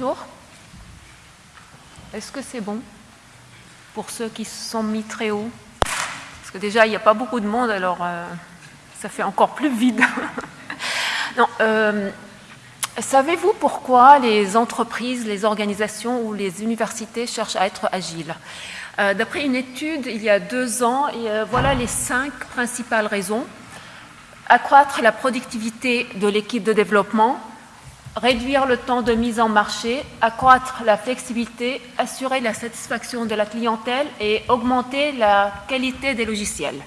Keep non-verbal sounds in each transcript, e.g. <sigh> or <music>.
Bonjour. Est-ce que c'est bon pour ceux qui se sont mis très haut? Parce que déjà, il n'y a pas beaucoup de monde, alors euh, ça fait encore plus vide. <laughs> euh, Savez-vous pourquoi les entreprises, les organisations ou les universités cherchent à être agiles? Euh, D'après une étude il y a deux ans, voilà les cinq principales raisons. Accroître la productivité de l'équipe de développement, réduire le temps de mise en marché, accroître la flexibilité, assurer la satisfaction de la clientèle et augmenter la qualité des logiciels.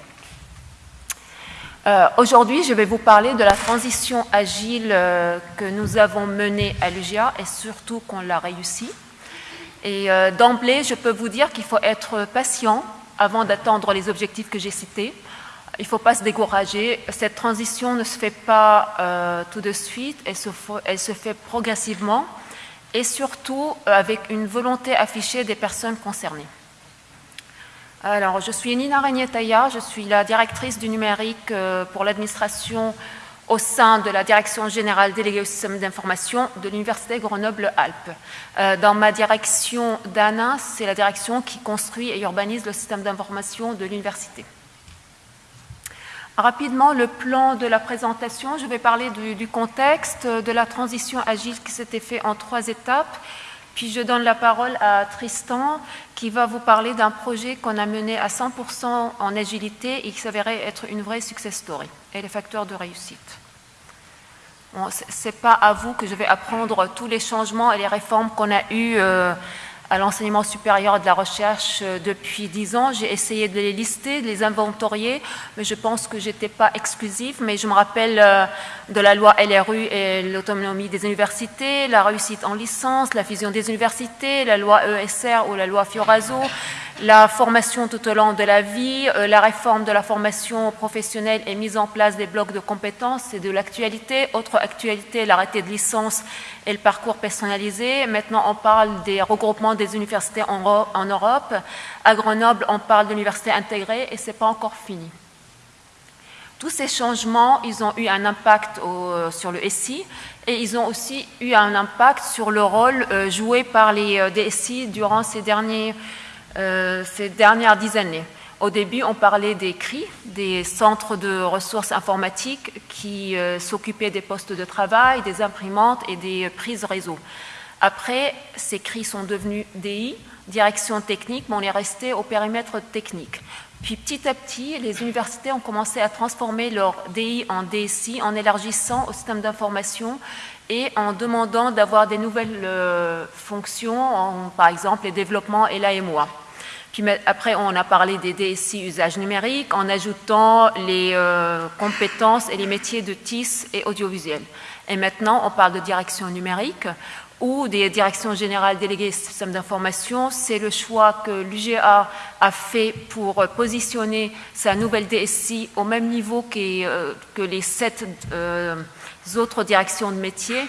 Euh, aujourd'hui, je vais vous parler de la transition agile euh, que nous avons menée à l'UGA et surtout qu'on l'a réussi. Et euh, d'emblée, je peux vous dire qu'il faut être patient avant d'atteindre les objectifs que j'ai cités. Il ne faut pas se décourager. Cette transition ne se fait pas euh, tout de suite, elle se, fait progressivement et surtout euh, avec une volonté affichée des personnes concernées. Alors, je suis Nina Regnetaya, je suis la directrice du numérique euh, pour l'administration au sein de la direction générale déléguée au système d'information de l'Université Grenoble-Alpes. Dans ma direction d'ANA, c'est la direction qui construit et urbanise le système d'information de l'université. Rapidement, le plan de la présentation, je vais parler du, contexte de la transition agile qui s'était fait en trois étapes. Puis je donne la parole à Tristan qui va vous parler d'un projet qu'on a mené à 100% en agilité et qui s'avérait être une vraie success story et les facteurs de réussite. Bon, Ce n'est pas à vous que je vais apprendre tous les changements et les réformes qu'on a eues euh, à l'enseignement supérieur de la recherche euh, depuis dix ans. J'ai essayé de les lister, de les inventorier, mais je pense que je n'étais pas exclusive. Mais je me rappelle euh, de la loi LRU et l'autonomie des universités, la réussite en licence, la fusion des universités, la loi ESR ou la loi Fioraso, la formation tout au long de la vie, euh, la réforme de la formation professionnelle et mise en place des blocs de compétences, c'est de l'actualité. Autre actualité, l'arrêté de licence et le parcours personnalisé. Maintenant, on parle des regroupements des universités en, Europe. À Grenoble, on parle d'universités intégrées et ce n'est pas encore fini. Tous ces changements, ils ont eu un impact sur le SI et ils ont aussi eu un impact sur le rôle euh, joué par les euh, DSI durant ces derniers euh, ces dernières dix années. Au début, on parlait des CRI, des centres de ressources informatiques qui euh, s'occupaient des postes de travail, des imprimantes et des prises réseau. Après, ces CRI sont devenus DI, direction technique, mais on est resté au périmètre technique. Puis petit à petit, les universités ont commencé à transformer leur DI en DSI en élargissant au système d'information et en demandant d'avoir des nouvelles euh, fonctions, par exemple les développements et l'AMOA. Puis après, on a parlé des DSI usage numérique en ajoutant les euh, compétences et les métiers de TIS et audiovisuel. Et maintenant, on parle de direction numérique ou des directions générales déléguées système d'information. C'est le choix que l'UGA a fait pour positionner sa nouvelle DSI au même niveau que, euh, que les sept euh, autres directions de métier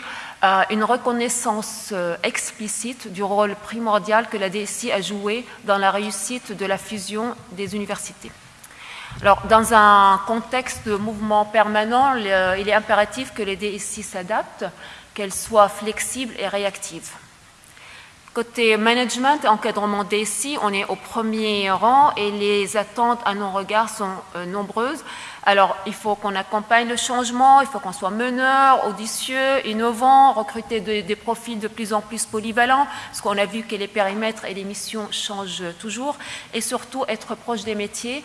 une reconnaissance euh, explicite du rôle primordial que la DSI a joué dans la réussite de la fusion des universités. Alors, dans un contexte de mouvement permanent, il est impératif que les DSI s'adaptent, qu'elles soient flexibles et réactives. Côté management et encadrement DSI, on est au premier rang et les attentes à nos regards sont euh, nombreuses. Alors, il faut qu'on accompagne le changement, il faut qu'on soit meneur, audacieux, innovant, recruter des profils de plus en plus polyvalents, parce qu'on a vu que les périmètres et les missions changent toujours, et surtout être proche des métiers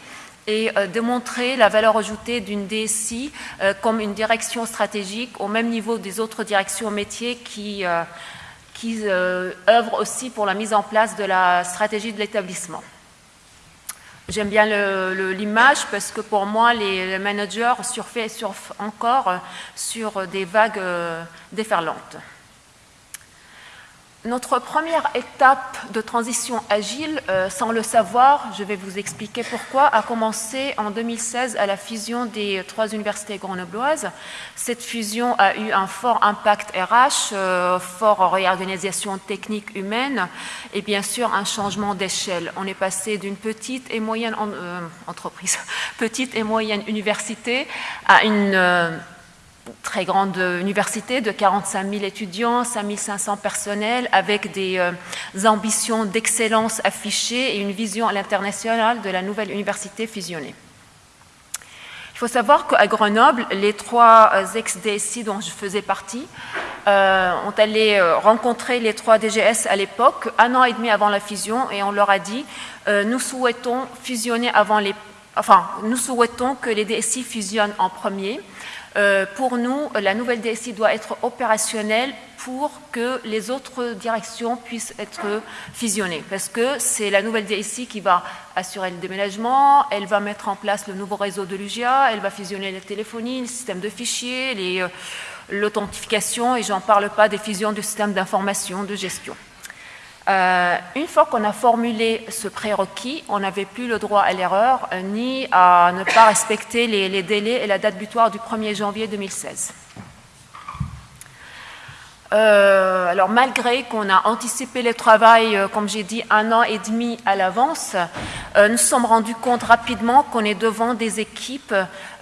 et euh, démontrer la valeur ajoutée d'une DSI euh, comme une direction stratégique au même niveau des autres directions métiers qui, euh, qui œuvrent aussi pour la mise en place de la stratégie de l'établissement. J'aime bien l'image parce que pour moi, les, managers surfent, surfent encore sur des vagues euh, déferlantes. Notre première étape de transition agile, euh, sans le savoir, je vais vous expliquer pourquoi, a commencé en 2016 à la fusion des trois universités grenobloises. Cette fusion a eu un fort impact RH, euh, fort réorganisation technique humaine et bien sûr un changement d'échelle. On est passé d'une petite et moyenne euh, entreprise, <laughs> petite et moyenne université à une très grande université de 45 000 étudiants, 5 500 personnels, avec des ambitions d'excellence affichées et une vision à l'international de la nouvelle université fusionnée. Il faut savoir qu'à Grenoble, les trois ex-DSI dont je faisais partie ont allé rencontrer les trois DGS à l'époque, un an et demi avant la fusion, et on leur a dit nous souhaitons fusionner avant les enfin, nous souhaitons que les DSI fusionnent en premier. Euh, pour nous, la nouvelle DSI doit être opérationnelle pour que les autres directions puissent être fusionnées. Parce que c'est la nouvelle DSI qui va assurer le déménagement, elle va mettre en place le nouveau réseau de l'UGA, elle va fusionner la téléphonie, le système de fichiers, euh, l'authentification, et j'en parle pas des fusions du système d'information, de gestion. Euh, une fois qu'on a formulé ce prérequis, on n'avait plus le droit à l'erreur euh, ni à ne pas respecter les, délais et la date butoir du 1er janvier 2016. Euh, alors malgré qu'on a anticipé le travail, comme j'ai dit, un an et demi à l'avance, nous nous sommes rendus compte rapidement qu'on est devant des équipes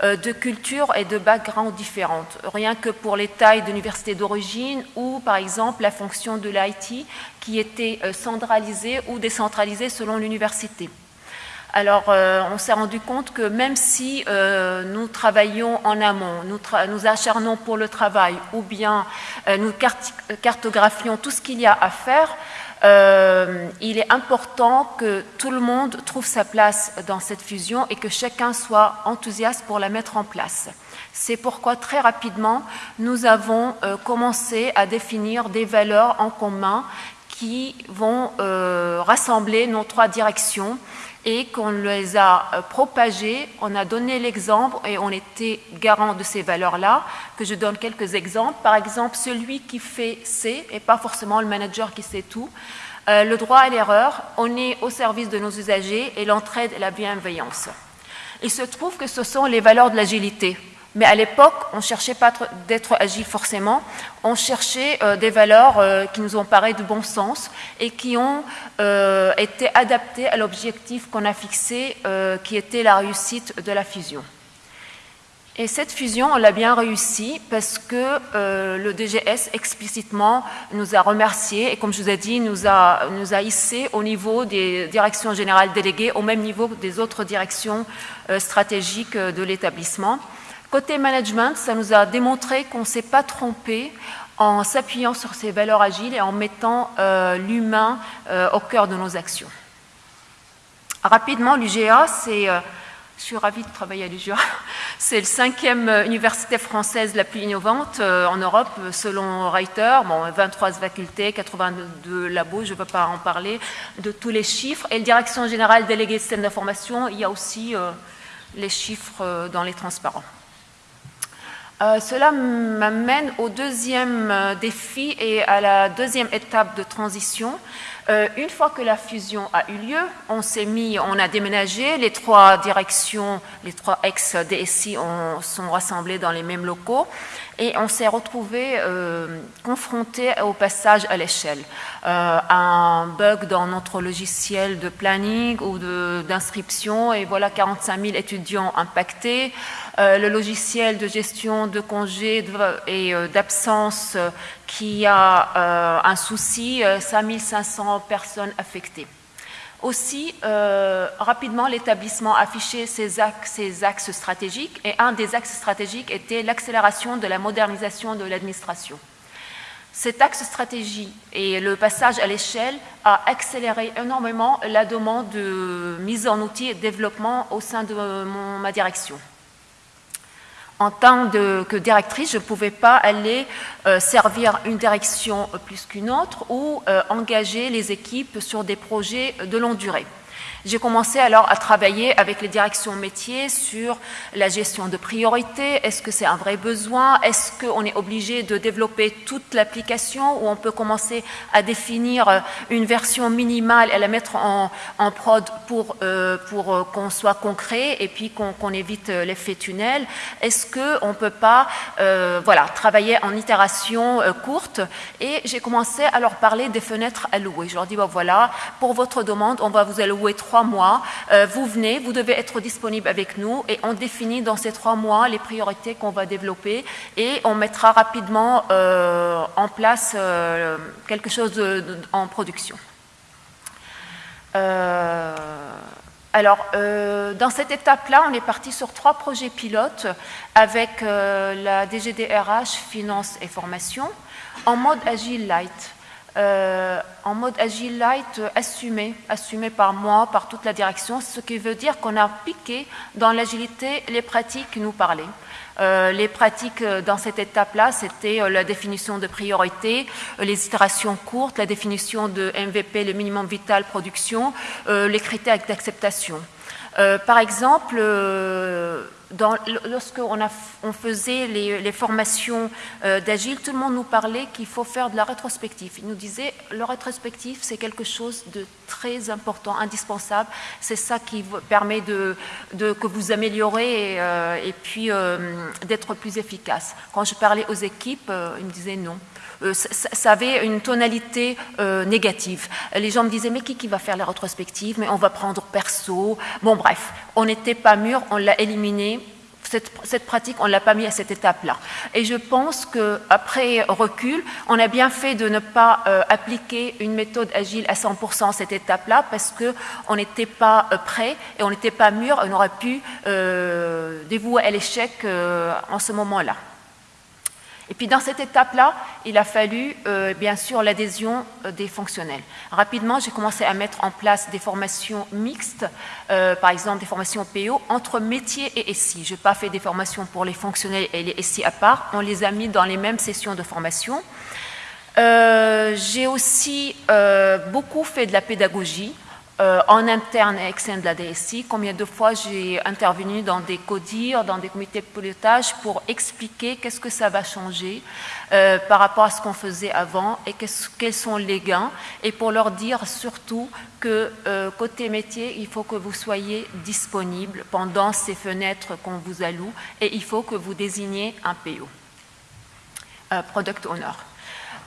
de culture et de background différentes. Rien que pour les tailles d'université d'origine ou par exemple la fonction de l'IT qui était euh, centralisée ou décentralisée selon l'université. Alors, euh, on s'est rendu compte que même si euh, nous travaillons en amont, nous, nous, acharnons pour le travail ou bien nous cartographions tout ce qu'il y a à faire, il est important que tout le monde trouve sa place dans cette fusion et que chacun soit enthousiaste pour la mettre en place. C'est pourquoi très rapidement, nous avons commencé à définir des valeurs en commun qui vont euh, rassembler nos trois directions et qu'on les a euh, propagées, on a donné l'exemple et on était garant de ces valeurs-là, que je donne quelques exemples. Par exemple, celui qui fait C et pas forcément le manager qui sait tout. Euh, le droit à l'erreur, on est au service de nos usagers et l'entraide et la bienveillance. Il se trouve que ce sont les valeurs de l'agilité. Mais à l'époque, on ne cherchait pas d'être agile forcément, on cherchait euh, des valeurs euh, qui nous ont paru de bon sens et qui ont euh, été adaptées à l'objectif qu'on a fixé, qui était la réussite de la fusion. Et cette fusion, on l'a bien réussi parce que le DGS explicitement nous a remerciés et comme je vous ai dit, nous a, nous a hissés au niveau des directions générales déléguées, au même niveau des autres directions stratégiques de l'établissement. Côté management, ça nous a démontré qu'on ne s'est pas trompé en s'appuyant sur ces valeurs agiles et en mettant euh, l'humain euh, au cœur de nos actions. Rapidement, l'UGA, c'est, euh, je suis ravie de travailler à l'UGA, <laughs> c'est le cinquième université française la plus innovante en Europe, selon Reiter. Bon, 23 facultés, 82 labos, je ne veux pas en parler, de tous les chiffres. Et la direction générale déléguée système d'information, il y a aussi les chiffres dans les transparents. Euh, cela m'amène au deuxième euh, défi et à la deuxième étape de transition. Euh, une fois que la fusion a eu lieu, on s'est mis, on a déménagé, les trois directions, les trois ex-DSI sont rassemblés dans les mêmes locaux et on s'est retrouvé euh, confronté au passage à l'échelle. Euh, un bug dans notre logiciel de planning ou d'inscription et voilà 45 000 étudiants impactés. Euh, le logiciel de gestion de congés et d'absence qui a un souci, 5500 personnes affectées. Aussi, euh, rapidement, l'établissement affichait ses axes, stratégiques et un des axes stratégiques était l'accélération de la modernisation de l'administration. Cet axe stratégie et le passage à l'échelle a accéléré énormément la demande de mise en outil et de développement au sein de ma direction en tant que directrice, je ne pouvais pas aller euh, servir une direction plus qu'une autre ou euh, engager les équipes sur des projets de longue durée. J'ai commencé alors à travailler avec les directions métiers sur la gestion de priorité. Est-ce que c'est un vrai besoin? Est-ce qu'on est obligé de développer toute l'application ou on peut commencer à définir euh, une version minimale et la mettre en, prod pour, euh, pour euh, qu'on soit concret et puis qu'on évite l'effet tunnel? Est-ce qu'on ne peut pas voilà, travailler en itération courte? Et j'ai commencé à leur parler des fenêtres allouées. Je leur dis, voilà, pour votre demande, on va vous allouer trois trois mois, vous venez, vous devez être disponible avec nous et on définit dans ces trois mois les priorités qu'on va développer et on mettra rapidement en place quelque chose en production. Alors, euh, dans cette étape-là, on est parti sur trois projets pilotes avec euh, la DGDRH Finance et Formation en mode Agile Light. Euh, en mode Agile Light assumé, assumé par moi, par toute la direction, ce qui veut dire qu'on a piqué dans l'agilité les pratiques qui nous parlaient. Euh, les pratiques euh, dans cette étape-là, c'était euh, la définition de priorité, les itérations courtes, la définition de MVP, le minimum vital production, les critères d'acceptation. Par exemple, lorsque on, faisait les, formations euh, d'Agile, tout le monde nous parlait qu'il faut faire de la rétrospective. Il nous disait, le rétrospectif, c'est quelque chose de très important, indispensable. C'est ça qui permet de, que vous améliorez et, euh, puis euh, d'être plus efficace. Quand je parlais aux équipes, ils me disaient non. Ça, avait une tonalité négative. Les gens me disaient, mais qui, qui va faire les rétrospectives Mais on va prendre perso. Bon, bref, on n'était pas mûr, on l'a éliminé cette, pratique, on ne l'a pas mis à cette étape-là. Et je pense qu'après recul, on a bien fait de ne pas euh, appliquer une méthode agile à 100% à cette étape-là parce qu'on n'était pas euh, prêt et on n'était pas mûr, on aurait pu euh, dévouer à l'échec en ce moment-là. Et puis dans cette étape-là, il a fallu euh, bien sûr l'adhésion euh, des fonctionnels. Rapidement, j'ai commencé à mettre en place des formations mixtes, euh, par exemple des formations PO entre métiers et SI. Je n'ai pas fait des formations pour les fonctionnels et les SI à part, on les a mis dans les mêmes sessions de formation. j'ai aussi beaucoup fait de la pédagogie. Euh, en interne et externe de la DSI, combien de fois j'ai intervenu dans des CODIR, dans des comités de pilotage pour expliquer qu'est-ce que ça va changer euh, par rapport à ce qu'on faisait avant et quels sont les gains et pour leur dire surtout que euh, côté métier, il faut que vous soyez disponible pendant ces fenêtres qu'on vous alloue et il faut que vous désigniez un PO, Product Owner.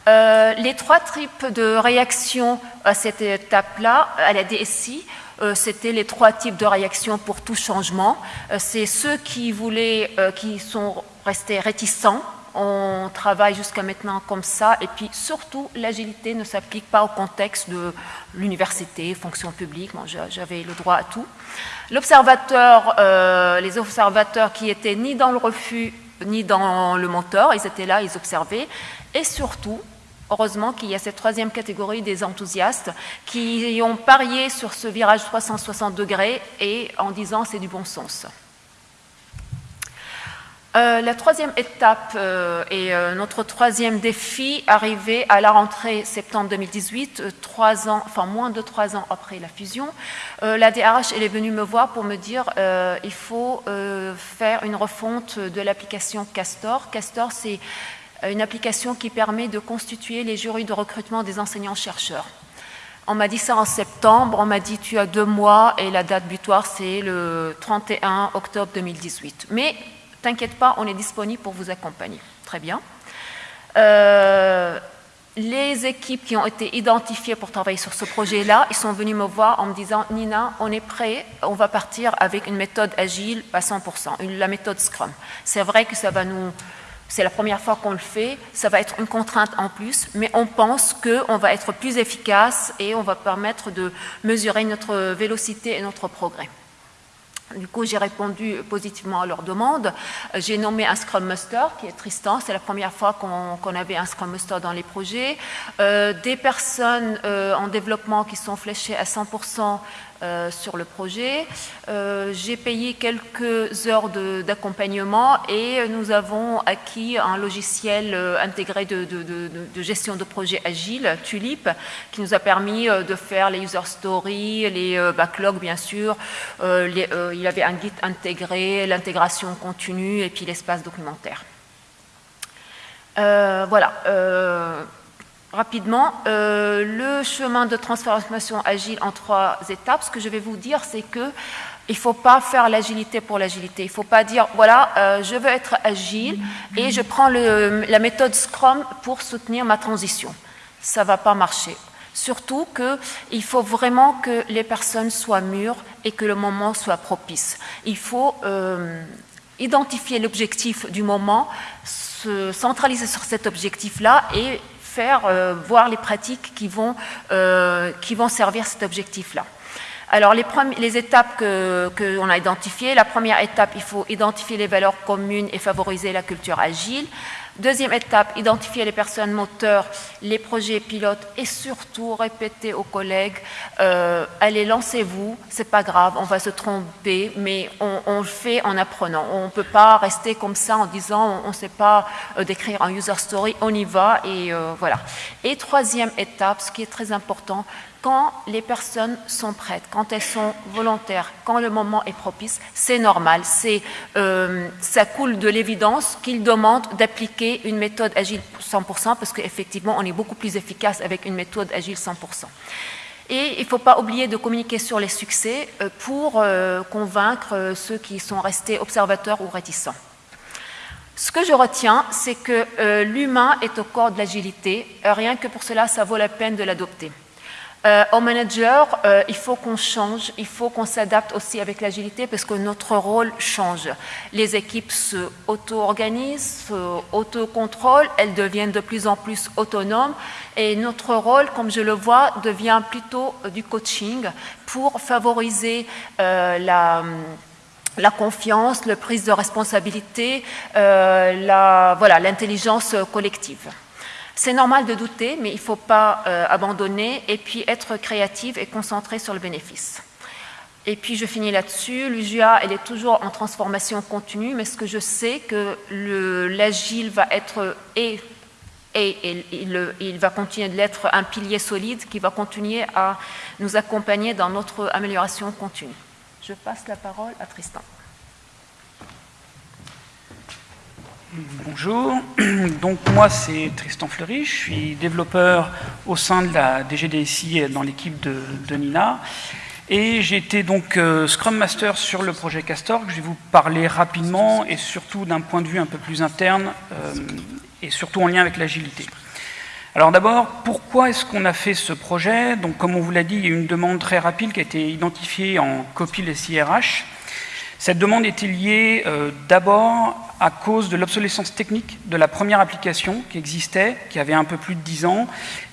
Euh, les trois types de réactions à cette étape-là, à la DSI, euh, c'était les trois types de réactions pour tout changement. Euh, c'est ceux qui voulaient, qui sont restés réticents. On travaille jusqu'à maintenant comme ça. Et puis surtout, l'agilité ne s'applique pas au contexte de l'université, fonction publique. J'avais le droit à tout. L'observateur, les observateurs qui étaient ni dans le refus ni dans le mentor, ils étaient là, ils observaient. Et surtout, Heureusement qu'il y a cette troisième catégorie des enthousiastes qui ont parié sur ce virage 360 degrés et en disant c'est du bon sens. Euh, la troisième étape euh, et euh, notre troisième défi arrivé à la rentrée septembre 2018, trois ans, enfin moins de trois ans après la fusion, la DRH elle est venue me voir pour me dire il faut faire une refonte de l'application Castor. Castor c'est une application qui permet de constituer les jurys de recrutement des enseignants-chercheurs. On m'a dit ça en septembre, on m'a dit tu as deux mois et la date butoir c'est le 31 octobre 2018. Mais t'inquiète pas, on est disponible pour vous accompagner. Très bien. Euh, les équipes qui ont été identifiées pour travailler sur ce projet-là, ils sont venus me voir en me disant Nina, on est prêt, on va partir avec une méthode agile à 100%, la méthode Scrum. C'est vrai que ça va nous c'est la première fois qu'on le fait, ça va être une contrainte en plus, mais on pense qu'on va être plus efficace et on va permettre de mesurer notre vélocité et notre progrès. Du coup, j'ai répondu positivement à leur demande. J'ai nommé un Scrum Master, qui est Tristan. C'est la première fois qu'on avait un Scrum Master dans les projets. Euh, des personnes euh, en développement qui sont fléchées à 100% euh, sur le projet. Euh, j'ai payé quelques heures d'accompagnement et nous avons acquis un logiciel euh, intégré de, gestion de projet agile, Tulip, qui nous a permis de faire les user stories, les backlogs bien sûr. il y avait un guide intégré, l'intégration continue et puis l'espace documentaire. voilà rapidement euh, le chemin de transformation agile en trois étapes. Ce que je vais vous dire, c'est que il ne faut pas faire l'agilité pour l'agilité. Il ne faut pas dire, voilà, euh, je veux être agile et je prends la méthode Scrum pour soutenir ma transition. Ça ne va pas marcher. Surtout qu'il faut vraiment que les personnes soient mûres et que le moment soit propice. Il faut euh, identifier l'objectif du moment, se centraliser sur cet objectif-là et faire euh, voir les pratiques qui vont, euh, qui vont servir cet objectif-là. Alors, les, les étapes qu'on que a identifiées, la première étape, il faut identifier les valeurs communes et favoriser la culture agile. Deuxième étape, identifier les personnes moteurs, les projets pilotes et surtout répéter aux collègues, euh, allez, lancez-vous, c'est pas grave, on va se tromper, mais on, le fait en apprenant. On ne peut pas rester comme ça en disant, on ne sait pas euh, décrire un user story, on y va et euh, voilà. Et troisième étape, ce qui est très important, quand les personnes sont prêtes, quand elles sont volontaires, quand le moment est propice, c'est normal. Euh, ça coule de l'évidence qu'ils demandent d'appliquer une méthode agile 100% parce qu'effectivement, on est beaucoup plus efficace avec une méthode agile 100%. Et il ne faut pas oublier de communiquer sur les succès euh, pour euh, convaincre ceux qui sont restés observateurs ou réticents. Ce que je retiens, c'est que l'humain est au corps de l'agilité. Rien que pour cela, ça vaut la peine de l'adopter. Euh, manager, euh, il faut qu'on change, il faut qu'on s'adapte aussi avec l'agilité parce que notre rôle change. Les équipes se auto-organisent, se auto-contrôlent, elles deviennent de plus en plus autonomes et notre rôle, comme je le vois, devient plutôt euh, du coaching pour favoriser la la confiance, la prise de responsabilité, l'intelligence voilà, collective. C'est normal de douter, mais il ne faut pas euh, abandonner et puis être créative et concentrée sur le bénéfice. Et puis je finis là-dessus, l'UGA, elle est toujours en transformation continue, mais ce que je sais que l'agile va être et, il, va continuer d'être un pilier solide qui va continuer à nous accompagner dans notre amélioration continue. Je passe la parole à Tristan. Bonjour, <clears throat> donc moi c'est Tristan Fleury, je suis développeur au sein de la DGDSI dans l'équipe de, Nina. Et j'ai été donc euh, Scrum Master sur le projet Castor, je vais vous parler rapidement et surtout d'un point de vue un peu plus interne euh, et surtout en lien avec l'agilité. Alors d'abord, pourquoi est-ce qu'on a fait ce projet? Donc comme on vous l'a dit, il y a une demande très rapide qui a été identifiée en copie les CRH. Cette demande était liée euh, d'abord à cause de l'obsolescence technique de la première application qui existait, qui avait un peu plus de 10 ans,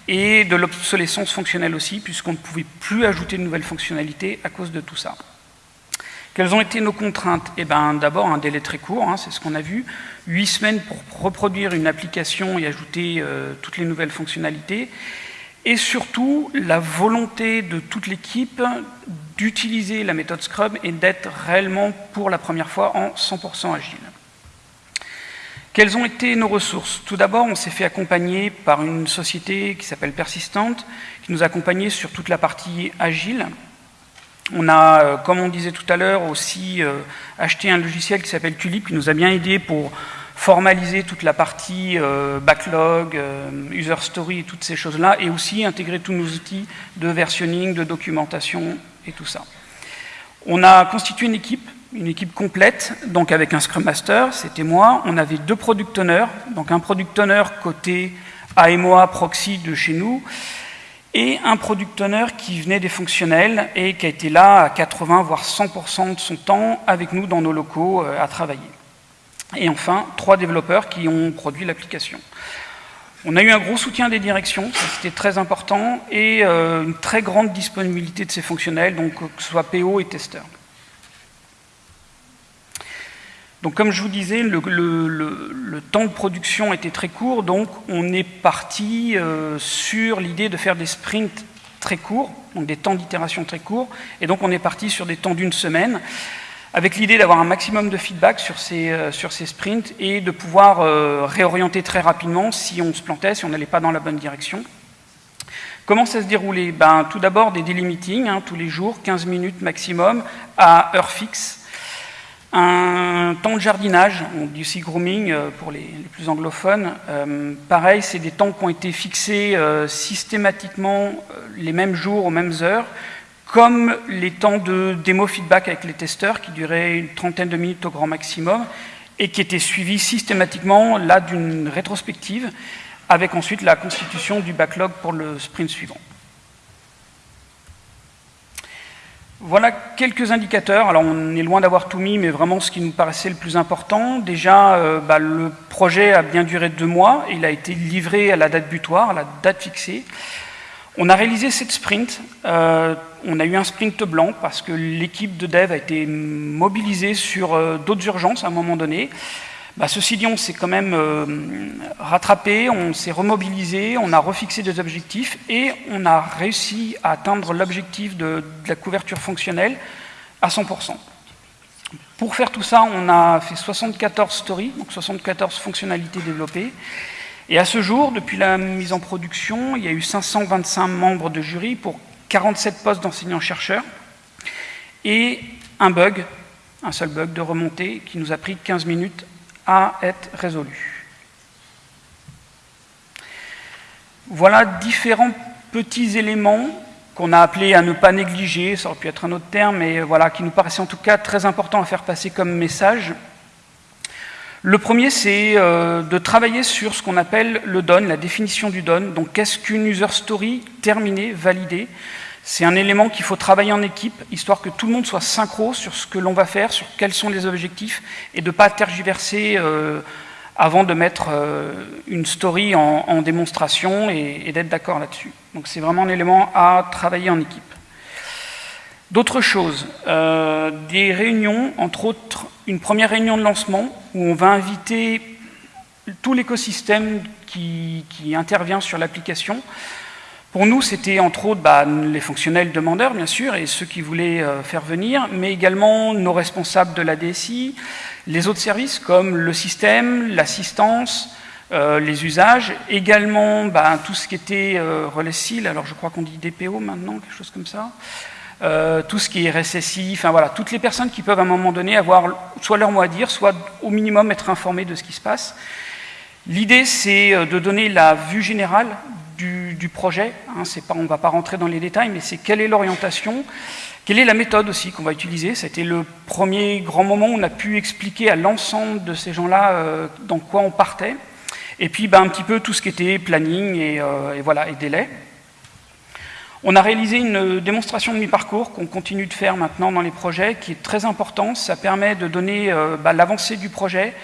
et de l'obsolescence fonctionnelle aussi, puisqu'on ne pouvait plus ajouter de nouvelles fonctionnalités à cause de tout ça. Quelles ont été nos contraintes? Eh bien, d'abord, un délai très court, hein, c'est ce qu'on a vu. Huit semaines pour reproduire une application et ajouter euh, toutes les nouvelles fonctionnalités. Et surtout, la volonté de toute l'équipe d'utiliser la méthode Scrum et d'être réellement, pour la première fois, en 100% agile. Quelles ont été nos ressources? Tout d'abord, on s'est fait accompagner par une société qui s'appelle Persistante, qui nous a accompagnés sur toute la partie agile. On a, euh, comme on disait tout à l'heure, aussi euh, acheté un logiciel qui s'appelle Tulip, qui nous a bien aidé pour formaliser toute la partie euh, backlog, user story toutes ces choses-là, et aussi intégrer tous nos outils de versionning, de documentation tout ça. On a constitué une équipe une équipe complète, donc avec un Scrum Master, c'était moi. On avait deux Product Owners, donc un Product Owner côté AMOA proxy de chez nous, et un Product Owner qui venait des fonctionnels et qui a été là à 80 voire 100% de son temps avec nous dans nos locaux euh, à travailler. Et enfin, trois développeurs qui ont produit l'application. On a eu un gros soutien des directions, c'était très important, et euh, une très grande disponibilité de ces fonctionnels, donc que ce soit PO et testeurs. Donc comme je vous disais, le, temps de production était très court, donc on est parti euh, sur l'idée de faire des sprints très courts, donc des temps d'itération très courts, et donc on est parti sur des temps d'une semaine, avec l'idée d'avoir un maximum de feedback sur ces, euh, sur ces sprints et de pouvoir euh, réorienter très rapidement si on se plantait, si on n'allait pas dans la bonne direction. Comment ça se déroulait? Ben, Tout d'abord des daily meetings, hein, tous les jours, 15 minutes maximum, à heure fixe, un temps de jardinage, du sea grooming euh, pour les, plus anglophones. Pareil, c'est des temps qui ont été fixés systématiquement les mêmes jours, aux mêmes heures, comme les temps de démo feedback avec les testeurs qui duraient une trentaine de minutes au grand maximum et qui étaient suivis systématiquement là d'une rétrospective avec ensuite la constitution du backlog pour le sprint suivant. Voilà quelques indicateurs. Alors, on est loin d'avoir tout mis, mais vraiment ce qui nous paraissait le plus important. Déjà, euh, bah, le projet a bien duré deux mois. Il a été livré à la date butoir, à la date fixée. On a réalisé sept sprints, euh, on a eu un sprint blanc parce que l'équipe de dev a été mobilisée sur euh, d'autres urgences à un moment donné. Bah, ceci dit, s'est quand même euh, rattrapé, on s'est remobilisé, on a refixé des objectifs et on a réussi à atteindre l'objectif de, la couverture fonctionnelle à 100%. Pour faire tout ça, on a fait 74 stories, donc 74 fonctionnalités développées. Et à ce jour, depuis la mise en production, il y a eu 525 membres de jury pour 47 postes d'enseignants-chercheurs et un bug, un seul bug de remontée qui nous a pris 15 minutes à être résolu. Voilà différents petits éléments qu'on a appelés à ne pas négliger, ça aurait pu être un autre terme, mais voilà, qui nous paraissaient en tout cas très importants à faire passer comme message. Le premier, c'est euh, de travailler sur ce qu'on appelle le DON, la définition du DON. Donc, qu'est-ce qu'une user story terminée, validée C'est un élément qu'il faut travailler en équipe, histoire que tout le monde soit synchro sur ce que l'on va faire, sur quels sont les objectifs, et de ne pas tergiverser euh, avant de mettre euh, une story en, démonstration et d'être d'accord là-dessus. Donc, c'est vraiment un élément à travailler en équipe. D'autres choses, euh, des réunions, entre autres une première réunion de lancement où on va inviter tout l'écosystème qui, intervient sur l'application. Pour nous, c'était entre autres bah, les fonctionnels demandeurs, bien sûr, et ceux qui voulaient euh, faire venir, mais également nos responsables de la DSI, les autres services comme le système, l'assistance, euh, les usages, également bah, tout ce qui était relais SIL, alors je crois qu'on dit DPO maintenant, quelque chose comme ça, euh, tout ce qui est RSSI, enfin voilà, toutes les personnes qui peuvent à un moment donné avoir soit leur mot à dire, soit au minimum être informées de ce qui se passe. L'idée, c'est euh, de donner la vue générale du, projet. Hein, on ne va pas rentrer dans les détails, mais c'est quelle est l'orientation, quelle est la méthode aussi qu'on va utiliser. C'était le premier grand moment où on a pu expliquer à l'ensemble de ces gens-là euh, dans quoi on partait. Et puis ben, un petit peu tout ce qui était planning et, et voilà, et délai. On a réalisé une démonstration de mi-parcours qu'on continue de faire maintenant dans les projets, qui est très importante. Ça permet de donner euh, bah, l'avancée du projet,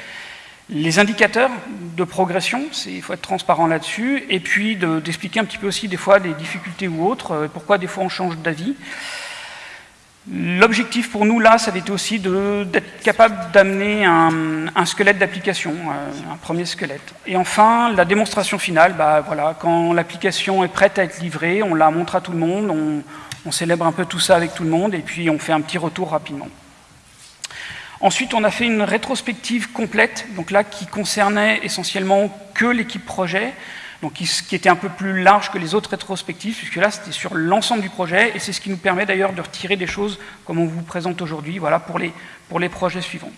les indicateurs de progression, il faut être transparent là-dessus, et puis d'expliquer un petit peu aussi des fois des difficultés ou autres, euh, pourquoi des fois on change d'avis. L'objectif pour nous, là, ça a été aussi d'être capable d'amener un, squelette d'application, euh, un premier squelette. Et enfin, la démonstration finale, bah, voilà, quand l'application est prête à être livrée, on la montre à tout le monde, on, on, célèbre un peu tout ça avec tout le monde, et puis on fait un petit retour rapidement. Ensuite, on a fait une rétrospective complète, donc là, qui concernait essentiellement que l'équipe projet, donc qui était un peu plus large que les autres rétrospectives, puisque là c'était sur l'ensemble du projet, et c'est ce qui nous permet d'ailleurs de retirer des choses comme on vous présente aujourd'hui, voilà, pour les, pour les projets suivants.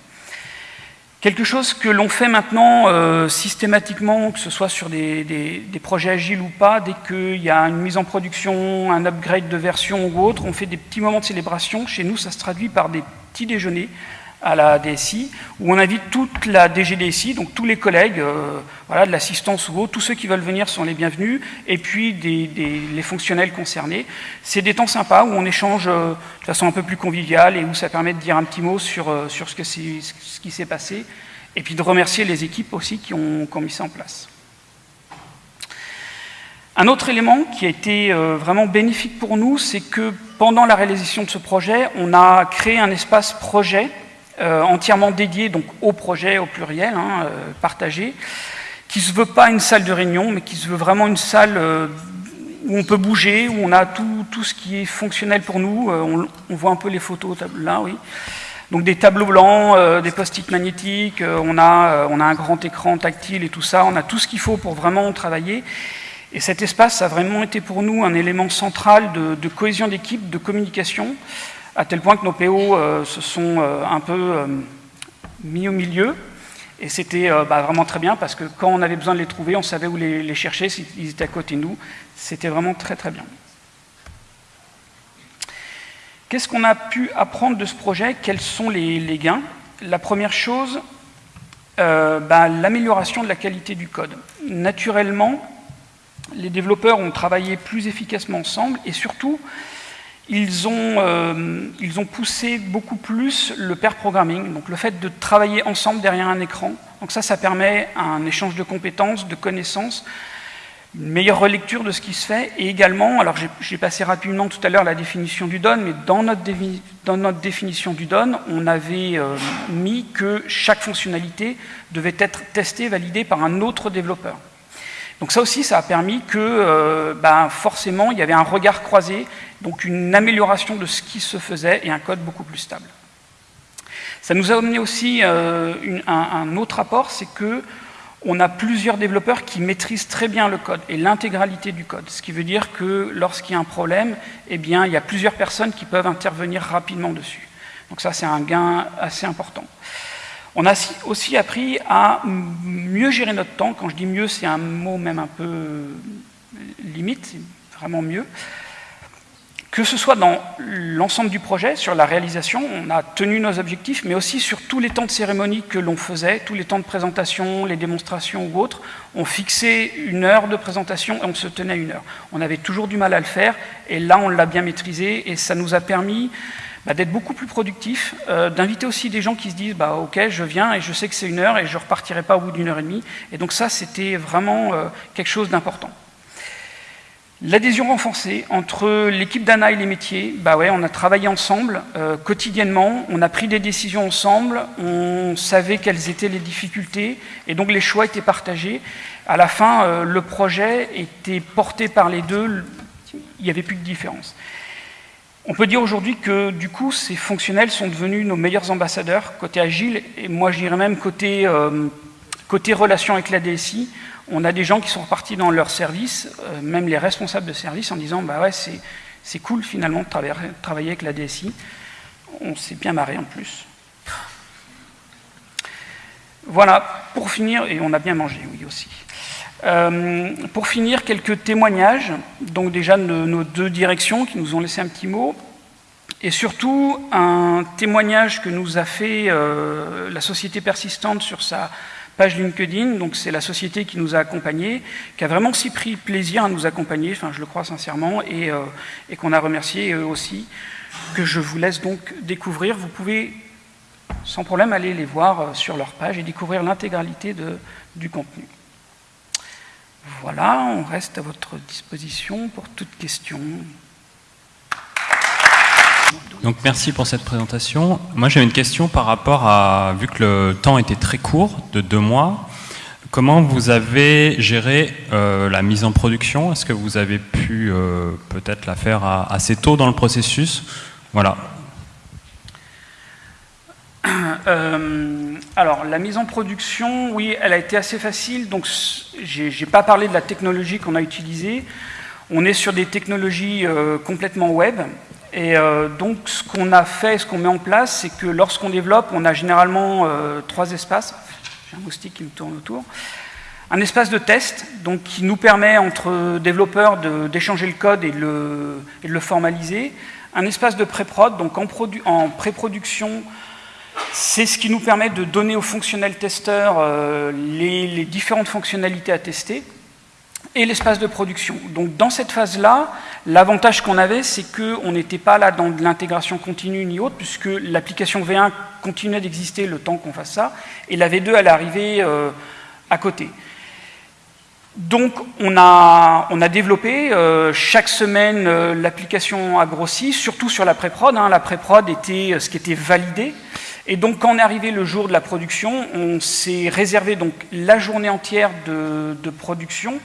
Quelque chose que l'on fait maintenant euh, systématiquement, que ce soit sur des, des, projets agiles ou pas, dès qu'il y a une mise en production, un upgrade de version ou autre, on fait des petits moments de célébration. Chez nous, ça se traduit par des petits déjeuners à la DSI, où on invite toute la DGDSI, donc tous les collègues, euh, voilà, de l'assistance ou autre, tous ceux qui veulent venir sont les bienvenus, et puis les fonctionnels concernés. C'est des temps sympas où on échange euh, de façon un peu plus conviviale et où ça permet de dire un petit mot sur, euh, sur ce, que ce qui s'est passé, et puis de remercier les équipes aussi qui ont, qui ont mis ça en place. Un autre élément qui a été vraiment bénéfique pour nous, c'est que pendant la réalisation de ce projet, on a créé un espace projet euh, entièrement dédié donc, au projet au pluriel, hein, euh, partagé, qui ne se veut pas une salle de réunion, mais qui se veut vraiment une salle euh, où on peut bouger, où on a tout, ce qui est fonctionnel pour nous. On, voit un peu les photos là, oui. Donc des tableaux blancs, des post-it magnétiques, on, a, on a un grand écran tactile et tout ça, on a tout ce qu'il faut pour vraiment travailler. Et cet espace a vraiment été pour nous un élément central de cohésion d'équipe, de communication à tel point que nos PO euh, se sont euh, un peu euh, mis au milieu. Et c'était bah, vraiment très bien parce que quand on avait besoin de les trouver, on savait où les, chercher, s'ils étaient à côté de nous. C'était vraiment très très bien. Qu'est-ce qu'on a pu apprendre de ce projet? Quels sont les, gains? La première chose, bah, l'amélioration de la qualité du code. Naturellement, les développeurs ont travaillé plus efficacement ensemble et surtout, ils ont, euh, ils ont poussé beaucoup plus le pair programming, donc le fait de travailler ensemble derrière un écran. Donc ça, ça permet un échange de compétences, de connaissances, une meilleure relecture de ce qui se fait, et également, alors j'ai passé rapidement tout à l'heure la définition du DON, mais dans notre, dans notre définition du DON, on avait euh, mis que chaque fonctionnalité devait être testée, validée par un autre développeur. Donc ça aussi, ça a permis que euh, ben, forcément, il y avait un regard croisé, donc une amélioration de ce qui se faisait et un code beaucoup plus stable. Ça nous a amené aussi euh, un, autre apport, c'est que on a plusieurs développeurs qui maîtrisent très bien le code et l'intégralité du code. Ce qui veut dire que lorsqu'il y a un problème, eh bien, il y a plusieurs personnes qui peuvent intervenir rapidement dessus. Donc ça, c'est un gain assez important. On a aussi appris à mieux gérer notre temps. Quand je dis mieux, c'est un mot même un peu limite, c'est vraiment mieux. Que ce soit dans l'ensemble du projet, sur la réalisation, on a tenu nos objectifs, mais aussi sur tous les temps de cérémonie que l'on faisait, tous les temps de présentation, les démonstrations ou autres. On fixait une heure de présentation et on se tenait une heure. On avait toujours du mal à le faire, et là on l'a bien maîtrisé, et ça nous a permis bah, d'être beaucoup plus productif, euh, d'inviter aussi des gens qui se disent bah, ok je viens et je sais que c'est une heure et je ne repartirai pas au bout d'une heure et demie et donc ça c'était vraiment euh, quelque chose d'important. L'adhésion renforcée entre l'équipe d'ANA et les métiers, bah ouais, on a travaillé ensemble euh, quotidiennement, on a pris des décisions ensemble, on savait quelles étaient les difficultés et donc les choix étaient partagés. À la fin, le projet était porté par les deux, il n'y avait plus de différence. On peut dire aujourd'hui que du coup, ces fonctionnels sont devenus nos meilleurs ambassadeurs côté agile, et moi je dirais même côté, euh, relation avec la DSI. On a des gens qui sont repartis dans leur service, euh, même les responsables de service, en disant bah ouais, c'est cool finalement de travailler, travailler avec la DSI. On s'est bien marré en plus. Voilà, pour finir, et on a bien mangé, oui aussi. Euh, pour finir, quelques témoignages, donc déjà de nos deux directions qui nous ont laissé un petit mot, et surtout un témoignage que nous a fait euh, la société persistante sur sa page LinkedIn, donc c'est la société qui nous a accompagnés, qui a vraiment aussi pris plaisir à nous accompagner, enfin je le crois sincèrement, et, euh, et qu'on a remercié eux aussi, que je vous laisse donc découvrir. Vous pouvez sans problème aller les voir sur leur page et découvrir l'intégralité du contenu. Voilà, on reste à votre disposition pour toute question. Donc merci pour cette présentation. Moi j'avais une question par rapport à, vu que le temps était très court, de deux mois, comment vous avez géré euh, la mise en production? Est-ce que vous avez pu euh, peut-être la faire assez tôt dans le processus? Voilà, euh, alors, la mise en production, oui, elle a été assez facile. Donc, j'ai n'ai pas parlé de la technologie qu'on a utilisée. On est sur des technologies euh, complètement web. Et euh, donc, ce qu'on a fait, ce qu'on met en place, c'est que lorsqu'on développe, on a généralement trois espaces. J'ai un moustique qui me tourne autour. Un espace de test, donc qui nous permet entre développeurs d'échanger le code et, de le formaliser. Un espace de pré-prod, donc en pré-production, c'est ce qui nous permet de donner aux fonctionnels testeurs euh, les, différentes fonctionnalités à tester et l'espace de production. Donc dans cette phase-là, l'avantage qu'on avait, c'est qu'on n'était pas là dans de l'intégration continue ni autre, puisque l'application V1 continuait d'exister le temps qu'on fasse ça, et la V2, elle arrivait euh, à côté. Donc on a, on a développé, euh, chaque semaine l'application a grossi, surtout sur la pré-prod. Hein. la pré-prod était ce qui était validé, et donc, quand on est arrivé le jour de la production, on s'est réservé donc la journée entière de, production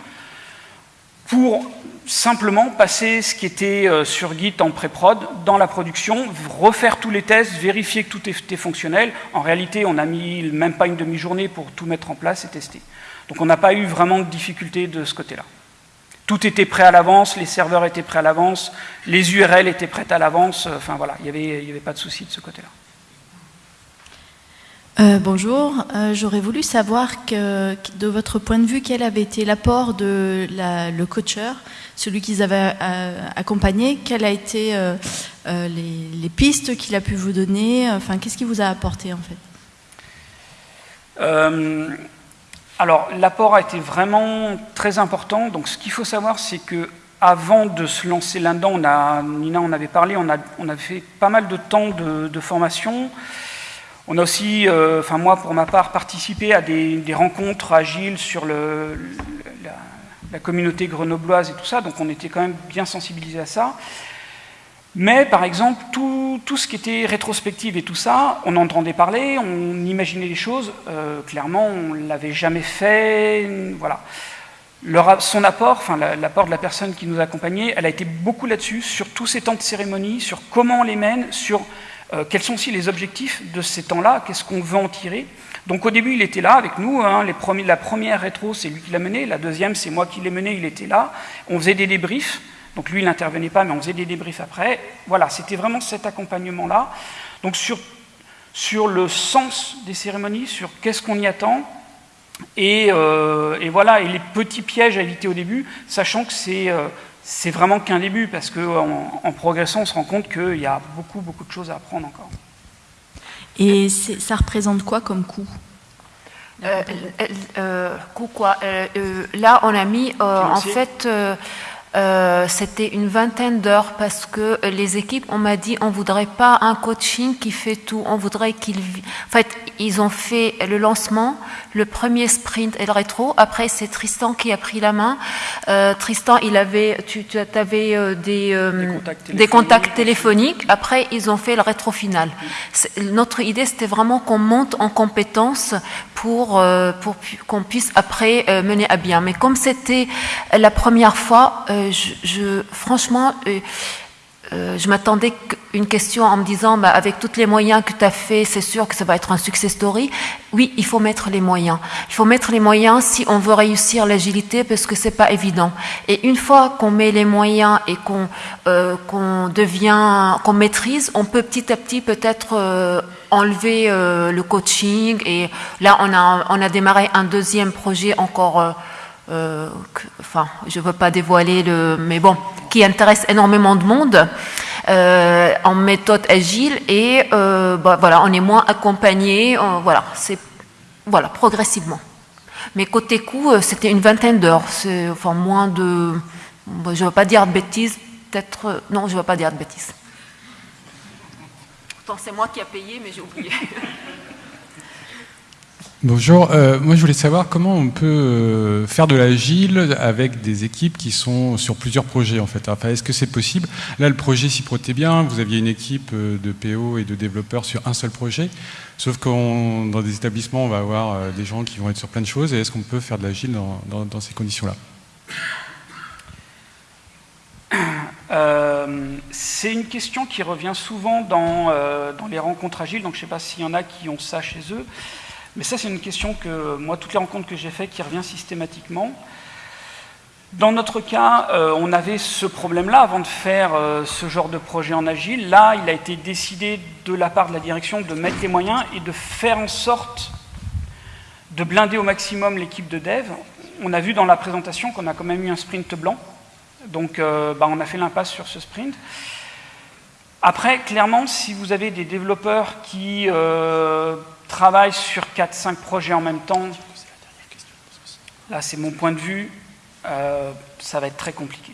pour simplement passer ce qui était euh, sur Git en pré-prod dans la production, refaire tous les tests, vérifier que tout était fonctionnel. En réalité, on n'a mis même pas une demi-journée pour tout mettre en place et tester. Donc on n'a pas eu vraiment de difficultés de ce côté-là. Tout était prêt à l'avance, les serveurs étaient prêts à l'avance, les URL étaient prêtes à l'avance, enfin voilà, il n'y avait, avait pas de souci de ce côté-là. Euh, bonjour, euh, j'aurais voulu savoir de votre point de vue, quel avait été l'apport de le coacheur, celui qu'ils avaient euh, accompagné, quelles a été les, pistes qu'il a pu vous donner, enfin, qu'est-ce qu'il vous a apporté en fait? Alors, l'apport a été vraiment très important. Donc, ce qu'il faut savoir, c'est que avant de se lancer là-dedans, Nina en avait parlé, on a fait pas mal de temps de, formation. On a aussi, euh, enfin moi pour ma part, participé à des, rencontres agiles sur la, communauté grenobloise et tout ça, donc on était quand même bien sensibilisé à ça. Mais par exemple, tout, ce qui était rétrospective et tout ça, on entendait parler, on imaginait les choses, euh, clairement on ne l'avait jamais fait, voilà son apport, enfin l'apport de la personne qui nous a accompagnés, elle a été beaucoup là-dessus, sur tous ces temps de cérémonie, sur comment on les mène, sur euh, quels sont aussi les objectifs de ces temps-là, qu'est-ce qu'on veut en tirer? Donc au début, il était là avec nous. Hein, la première rétro, c'est lui qui l'a menée. La deuxième, c'est moi qui l'ai menée, il était là. On faisait des débriefs. Donc lui, il n'intervenait pas, mais on faisait des débriefs après. Voilà, c'était vraiment cet accompagnement-là. Donc sur, sur le sens des cérémonies, sur qu'est-ce qu'on y attend, euh, et, voilà, et les petits pièges à éviter au début, sachant que c'est euh, vraiment qu'un début, parce qu'en en, progressant, on se rend compte qu'il y a beaucoup, beaucoup de choses à apprendre encore. Et ça représente quoi comme coût? Euh, coût quoi? Là, on a mis en fait euh, c'était une vingtaine d'heures parce que les équipes, on m'a dit, on voudrait pas un coaching qui fait tout, on voudrait qu'ils... En fait, ils ont fait le lancement, le premier sprint et le rétro. Après, c'est Tristan qui a pris la main. Euh, Tristan, il avait, tu, tu avais euh, des, des, contacts téléphoniques. Après, ils ont fait le rétro final. Notre idée, c'était vraiment qu'on monte en compétences pour, pour qu'on puisse après mener à bien. Mais comme c'était la première fois, euh, franchement, euh, euh, je m'attendais une question en me disant, bah, avec tous les moyens que tu as fait, c'est sûr que ça va être un success story. Oui, il faut mettre les moyens. Il faut mettre les moyens si on veut réussir l'agilité, parce que c'est pas évident. Et une fois qu'on met les moyens et qu'on devient, qu'on maîtrise, on peut petit à petit peut-être enlever le coaching. Et là, on a démarré un deuxième projet encore euh, enfin, je ne veux pas dévoiler le, mais bon, qui intéresse énormément de monde euh, en méthode agile et euh, bah, voilà, on est moins accompagné, voilà, c'est progressivement. Mais côté coût, c'était une vingtaine d'heures, c'est moins de, je ne veux pas dire de bêtises, peut-être, non, je ne veux pas dire de bêtises. C'est moi qui a payé, mais j'ai oublié. <laughs> Bonjour, euh, moi je voulais savoir comment on peut euh, faire de l'agile avec des équipes qui sont sur plusieurs projets en fait. Est-ce que c'est possible? Là, le projet s'y prêtait bien, vous aviez une équipe euh, de PO et de développeurs sur un seul projet, sauf que dans des établissements, on va avoir des gens qui vont être sur plein de choses, et est-ce qu'on peut faire de l'agile dans, ces conditions-là? C'est une question qui revient souvent dans, dans les rencontres agiles, donc je ne sais pas s'il y en a qui ont ça chez eux. Mais ça, c'est une question que, moi, toutes les rencontres que j'ai faites, qui revient systématiquement. Dans notre cas, euh, on avait ce problème-là avant de faire euh, ce genre de projet en agile. Là, il a été décidé de la part de la direction de mettre les moyens et de faire en sorte de blinder au maximum l'équipe de dev. On a vu dans la présentation qu'on a quand même eu un sprint blanc. Donc, euh, bah, on a fait l'impasse sur ce sprint. Après, clairement, si vous avez des développeurs qui travaille sur 4-5 projets en même temps, là c'est mon point de vue, euh, ça va être très compliqué.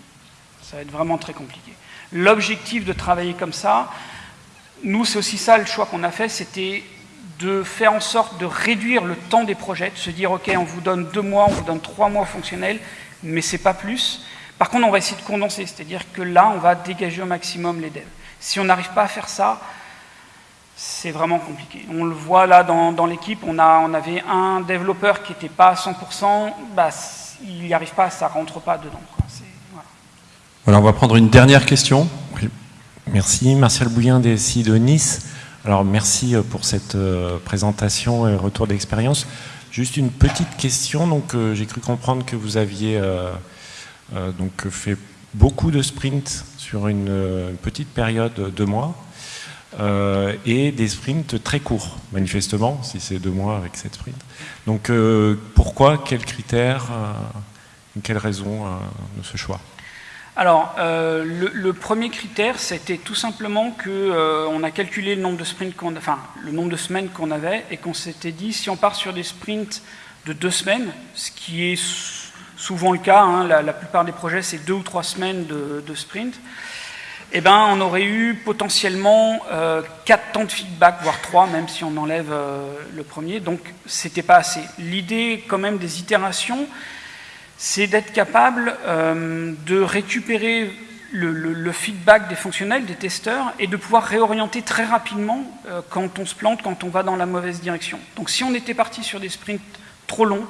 Ça va être vraiment très compliqué. L'objectif de travailler comme ça, nous c'est aussi ça le choix qu'on a fait, c'était de faire en sorte de réduire le temps des projets, de se dire ok on vous donne deux mois, on vous donne trois mois fonctionnels, mais c'est pas plus. Par contre on va essayer de condenser, c'est-à-dire que là on va dégager au maximum les devs. Si on n'arrive pas à faire ça, c'est vraiment compliqué. On le voit là dans, l'équipe, on, avait un développeur qui n'était pas à 100%, bah, il n'y arrive pas, ça ne rentre pas dedans. Voilà. on va prendre une dernière question. Merci, Martial Bouillin des de Nice. Alors merci euh, pour cette euh, présentation et retour d'expérience. Juste une petite question, donc euh, j'ai cru comprendre que vous aviez donc fait beaucoup de sprints sur une petite période de mois. Euh, et des sprints très courts, manifestement, si c'est deux mois avec cette sprint. Donc euh, pourquoi, quels critères, euh, quelles raisons de ce choix? Alors, le, premier critère, c'était tout simplement que on a calculé le nombre de de semaines qu'on avait, et qu'on s'était dit, si on part sur des sprints de deux semaines, ce qui est souvent le cas, hein, la, plupart des projets c'est deux ou trois semaines de, sprint, eh ben, on aurait eu potentiellement euh, quatre temps de feedback, voire trois, même si on enlève euh, le premier, donc c'était pas assez. L'idée quand même des itérations, c'est d'être capable euh, de récupérer le, feedback des fonctionnels, des testeurs, et de pouvoir réorienter très rapidement euh, quand on se plante, quand on va dans la mauvaise direction. Donc si on était parti sur des sprints trop longs,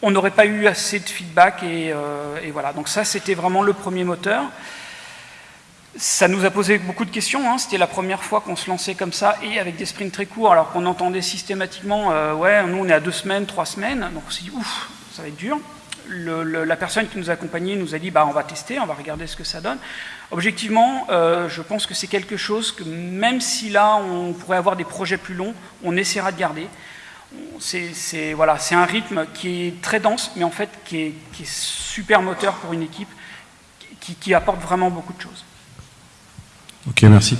on n'aurait pas eu assez de feedback, et, voilà. Donc ça, c'était vraiment le premier moteur. Ça nous a posé beaucoup de questions, hein. c'était la première fois qu'on se lançait comme ça, et avec des sprints très courts, alors qu'on entendait systématiquement, euh, ouais, nous on est à deux semaines, trois semaines, donc on s'est dit, ouf, ça va être dur la personne qui nous a accompagnés nous a dit bah, on va tester, on va regarder ce que ça donne. Objectivement, euh, je pense que c'est quelque chose que même si là on pourrait avoir des projets plus longs, on essaiera de garder. C'est voilà, un rythme qui est très dense, mais en fait qui est, super moteur pour une équipe, qui, qui apporte vraiment beaucoup de choses. Ok, merci.